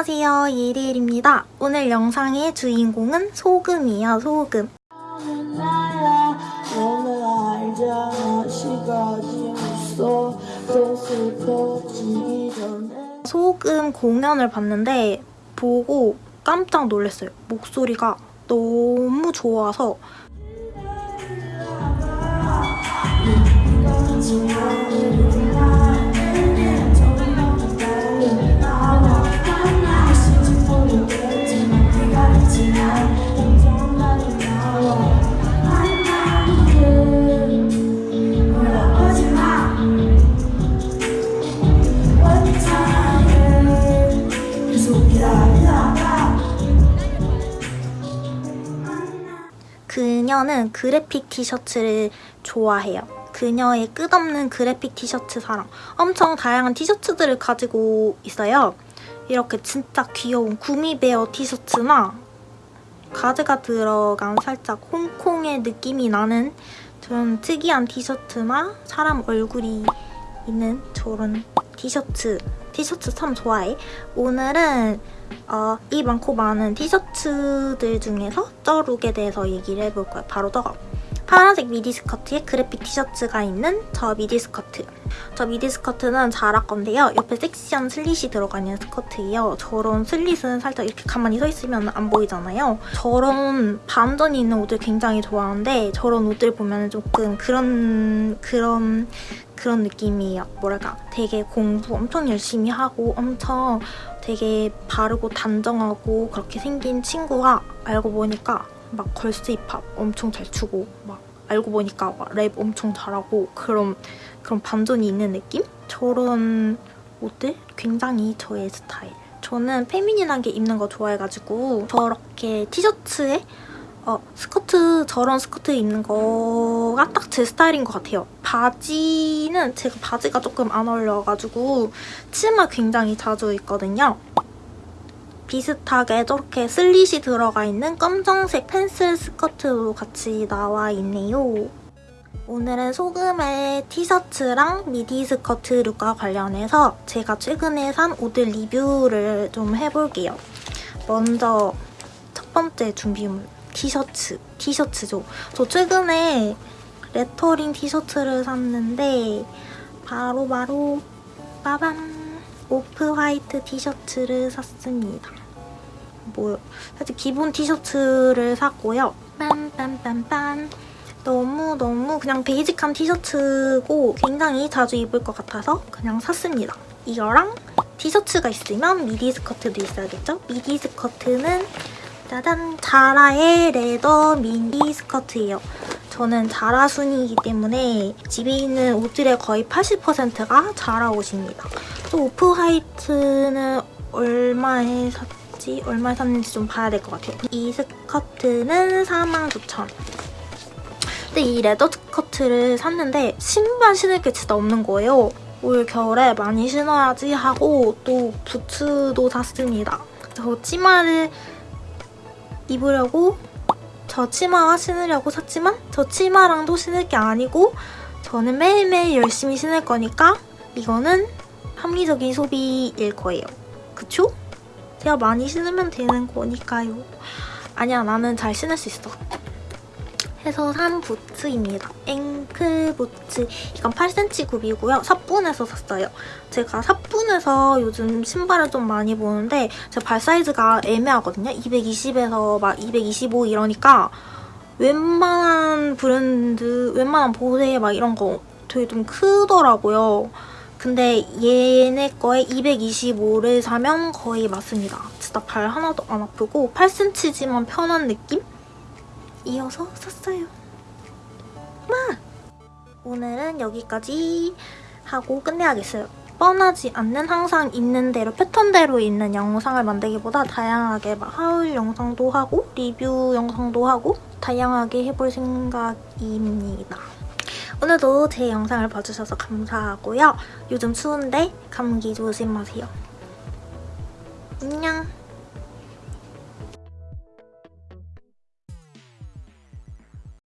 안녕하세요 예리엘입니다. 오늘 영상의 주인공은 소금이에요 소금. 소금 공연을 봤는데 보고 깜짝 놀랐어요. 목소리가 너무 좋아서 그녀는 그래픽 티셔츠를 좋아해요. 그녀의 끝없는 그래픽 티셔츠 사랑. 엄청 다양한 티셔츠들을 가지고 있어요. 이렇게 진짜 귀여운 구미베어 티셔츠나 가즈가 들어간 살짝 홍콩의 느낌이 나는 저런 특이한 티셔츠나 사람 얼굴이 있는 저런 티셔츠 티셔츠 참 좋아해. 오늘은 어, 이 많고 많은 티셔츠들 중에서 저 look에 대해서 얘기를 해볼 거예요. 바로 저거. 파란색 미디 스커트에 그래픽 티셔츠가 있는 저 미디 스커트. 저 미디 스커트는 자라 건데요. 옆에 섹시한 slit이 들어가 있는 스커트예요. 저런 slit은 살짝 이렇게 가만히 서 있으면 안 보이잖아요. 저런 반전이 있는 옷을 굉장히 좋아하는데 저런 옷들 보면 조금 그런 그런 그런 느낌이에요. 뭐랄까 되게 공부 엄청 열심히 하고 엄청 되게 바르고 단정하고 그렇게 생긴 친구가 알고 보니까 막 girls 힙합 엄청 잘 추고 막 알고 보니까 막 랩 엄청 잘하고 그런 그런 반전이 있는 느낌? 저런 옷들 굉장히 저의 스타일. 저는 feminine한 게 입는 거 좋아해가지고 저렇게 티셔츠에 어, 스커트, 저런 스커트 입는 거가 딱 제 스타일인 것 같아요. 바지는 제가 바지가 조금 안 어울려가지고 치마 굉장히 자주 입거든요. 비슷하게 저렇게 슬릿이 들어가 있는 검정색 펜슬 스커트로 같이 나와 있네요. 오늘은 소금의 티셔츠랑 미디 스커트 룩과 관련해서 제가 최근에 산 옷들 리뷰를 좀 해볼게요. 먼저 첫 번째 준비물 티셔츠. 티셔츠죠. 저 최근에 레터링 티셔츠를 샀는데 바로바로 바로 빠밤 오프 화이트 티셔츠를 샀습니다. 뭐 사실 기본 티셔츠를 샀고요. 빰빰빰빰 너무너무 그냥 basic한 티셔츠고 굉장히 자주 입을 것 같아서 그냥 샀습니다. 이거랑 티셔츠가 있으면 미디 스커트도 있어야겠죠? 미디 스커트는 짜잔! 자라의 leather 미디 스커트예요. 저는 자라 순이기 때문에 집에 있는 옷들의 거의 80%가 자라 옷입니다. 또 오프 화이트는 얼마에 샀지? 얼마에 샀는지 좀 봐야 될 것 같아요. 이 스커트는 49,000원. 근데 이 레더 스커트를 샀는데 신발 신을 게 진짜 없는 거예요. 올 겨울에 많이 신어야지 하고 또 부츠도 샀습니다. 저 치마를 입으려고 저 치마와 신으려고 샀지만 저 치마랑도 신을 게 아니고 저는 매일매일 열심히 신을 거니까 이거는 합리적인 소비일 거예요. 그쵸? 제가 많이 신으면 되는 거니까요. 아니야, 나는 잘 신을 수 있어. 해서 산 부츠입니다. 앵클 부츠. 이건 8cm 굽이고요. 사뿐에서 샀어요. 제가 사뿐에서 요즘 신발을 좀 많이 보는데 제 발 사이즈가 애매하거든요. 220에서 막 225 이러니까 웬만한 브랜드, 웬만한 보세 막 이런 거 되게 좀 크더라고요. 근데 얘네 거에 225를 사면 거의 맞습니다. 진짜 발 하나도 안 아프고 8cm지만 편한 느낌? 이어서 샀어요. 마! 오늘은 여기까지 하고 끝내야겠어요. 뻔하지 않는 항상 있는 대로 패턴대로 있는 영상을 만들기보다 다양하게 막 하울 영상도 하고 리뷰 영상도 하고 다양하게 해볼 생각입니다. 오늘도 제 영상을 봐주셔서 감사하고요. 요즘 추운데 감기 조심하세요. 안녕!